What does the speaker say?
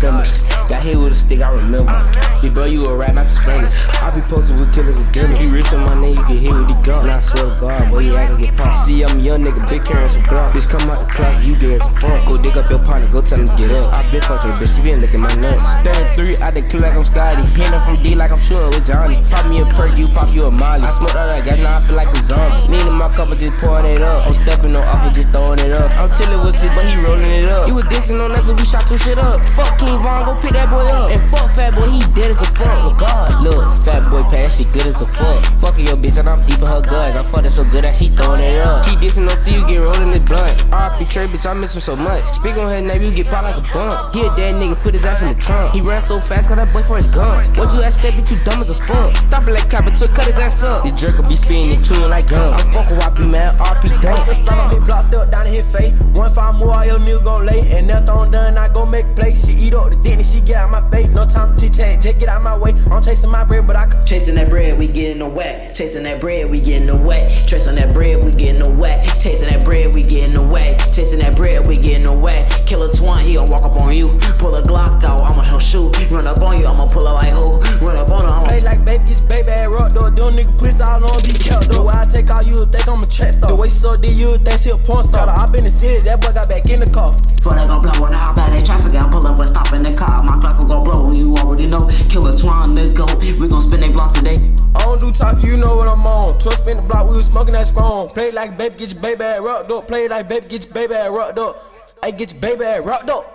December. Got hit with a stick, I remember. Big bro, you a rat, not to spring it. I be posted with killers and dinner. You rich on my name, you can hit with the gun. I swear to God, boy, yeah, I can get pumped. See, I'm a young nigga, big carrying some grunt. Bitch, come out the closet, you dead as fuck. Go dig up your partner, go tell him get up. I been fucked her, bitch, she been licking my nuts. 33, I done clear like I'm Scotty. Hitting from D like I'm shooting with Johnny. Pop me a perk, you pop you a molly. I smoked all that gas, now I feel like a zombie. Lean in my cup, and just pouring it up. I'm stepping on off and just throwing it up. I'm chilling with C, but he rolling it up. Dissing on us, so we shot two shit up. Fuck King Von, go pick that boy up. And fuck Fat Boy, he dead as a fuck. Oh God, look, Fat Boy pass, she good as a fuck. Fucking your bitch, and I'm deep in her guts. I'm fucking so good that she throwing it up. Keep dissing on C, you get rolling it blunt. RP Trey, bitch, I miss him so much. Speak on her name, you get popped like a bump. A dead nigga, put his ass in the trunk. He ran so fast, got that boy for his gun. What you ask said, bitch, you dumb as a fuck. Stop it like capital, cut his ass up. The jerk will be spinning and chewing like gum. I'm fucking YP, man, RP done. Ice slide on me block, still down in his face. One five more, all your niggas gon' lay. And nothing done, I go make play. She eat up the dick and she get out my face. No time to chat, just get out my way. I'm chasing my bread, but I can. Chasing that bread, we getting the wet. Chasing that bread, we getting the wet. Chasing that bread, we getting the wet. Chasing that bread, we getting the wet. Chasing that bread, we getting the wet. Killer twine, he gon' walk up on you. Pull a Glock out, I'ma show shoot. Run up on you, I'ma pull up like who? Run up on her, I'ma Play like baby, gets baby nigga pussy all on be kept though. I take all you, think I'm a track star. The way she so did you think she a porn star. I been in the city, that boy got back in the car. Before they gon' blow when I hop out that traffic, I pull up and stop in the car. My Glock gon' blow, you already know. Killer twine, the goat. We gon' spin they block today. I don't do talk, you know what I'm on. Twist spin the block, we was smoking that strong. Play like baby, get your baby at rock though. Play like baby, get your baby at rock though. I get your baby at rock though.